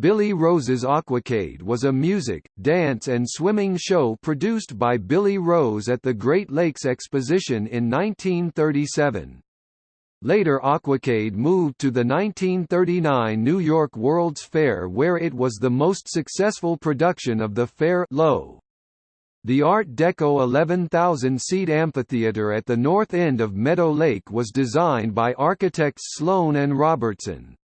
Billy Rose's Aquacade was a music, dance and swimming show produced by Billy Rose at the Great Lakes Exposition in 1937. Later Aquacade moved to the 1939 New York World's Fair where it was the most successful production of the fair low. The Art Deco 11,000-seat amphitheater at the north end of Meadow Lake was designed by architects Sloan and Robertson.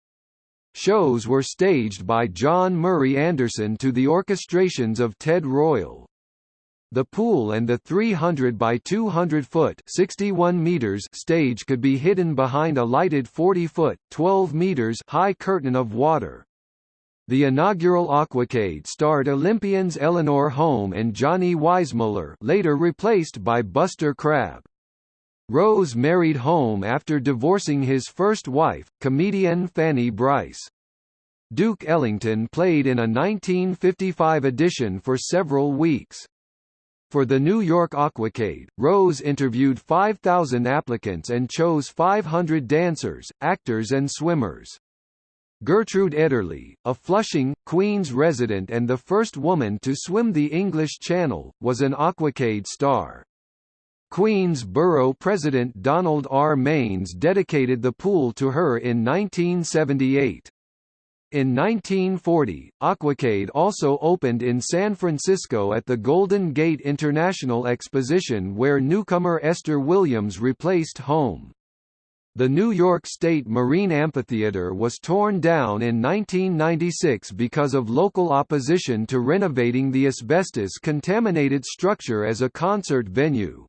Shows were staged by John Murray Anderson to the orchestrations of Ted Royal. The pool and the 300 by 200 foot 61 meters stage could be hidden behind a lighted 40 foot 12 meters high curtain of water. The inaugural Aquacade starred Olympians Eleanor Holm and Johnny Weissmuller later replaced by Buster Crabbe. Rose married Holm after divorcing his first wife, comedian Fanny Brice. Duke Ellington played in a 1955 edition for several weeks. For the New York Aquacade, Rose interviewed 5,000 applicants and chose 500 dancers, actors and swimmers. Gertrude Ederle, a Flushing, Queens resident and the first woman to swim the English Channel, was an Aquacade star. Queens Borough President Donald R. Manes dedicated the pool to her in 1978. In 1940, Aquacade also opened in San Francisco at the Golden Gate International Exposition where newcomer Esther Williams replaced Holm. The New York State Marine Amphitheater was torn down in 1996 because of local opposition to renovating the asbestos-contaminated structure as a concert venue.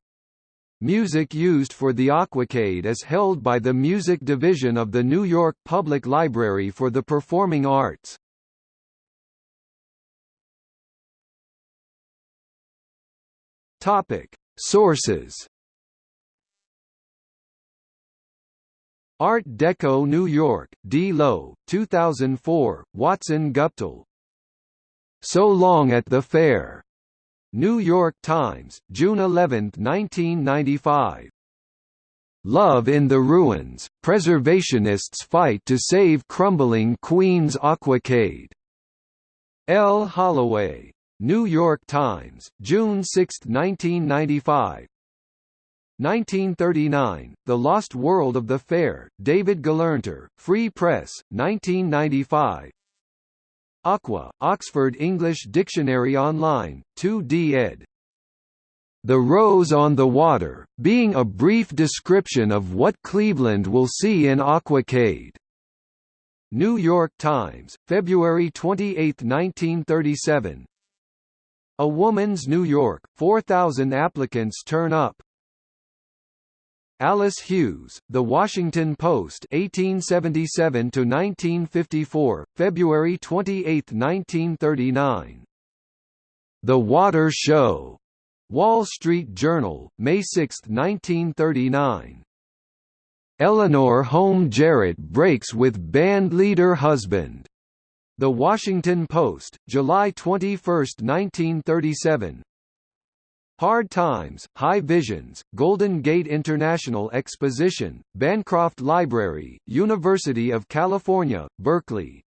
Music used for the Aquacade is held by the Music Division of the New York Public Library for the Performing Arts. Topic: Sources Art Deco New York, D. Lowe, 2004, Watson Guptill. So Long at the Fair. New York Times, June 11, 1995. Love in the Ruins, Preservationists Fight to Save Crumbling Queens Aquacade. L. Holloway. New York Times, June 6, 1995. 1939, The Lost World of the Fair, David Gelernter, Free Press, 1995 Aqua, Oxford English Dictionary Online, 2d ed. The Rose on the Water, being a brief description of what Cleveland will see in Aquacade. New York Times, February 28, 1937 A Woman's New York, 4,000 applicants turn up Alice Hughes, The Washington Post 1877 to 1954, February 28, 1939. The Water Show. Wall Street Journal, May 6, 1939. Eleanor Holm Jarrett breaks with band leader husband. The Washington Post, July 21, 1937. Hard Times, High Visions, Golden Gate International Exposition, Bancroft Library, University of California, Berkeley